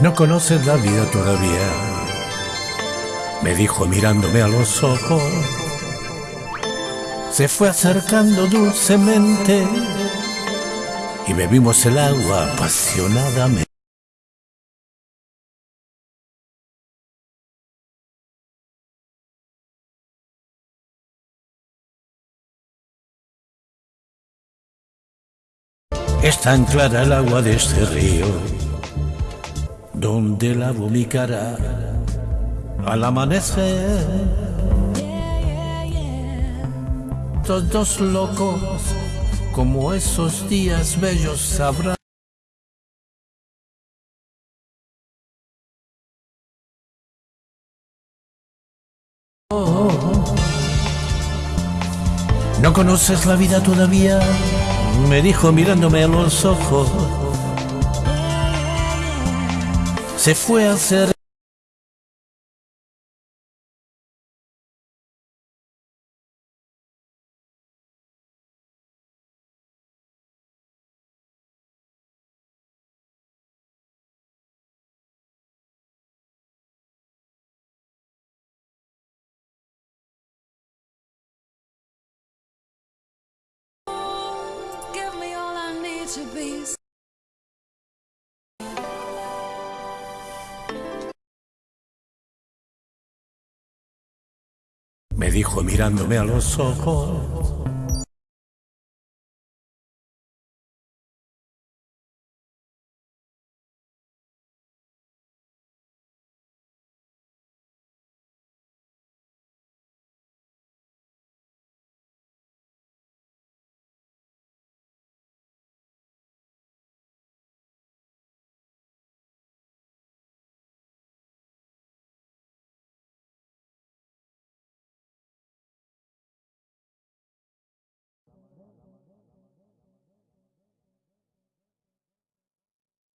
No conoces la vida todavía, me dijo mirándome a los ojos. Se fue acercando dulcemente y bebimos el agua apasionadamente. Es tan clara el agua de este río, donde lavo mi cara al amanecer. Todos locos, como esos días bellos sabrán. ¿No conoces la vida todavía? Me dijo mirándome a los ojos. Se fue a hacer to be. Me dijo mirándome a los ojos.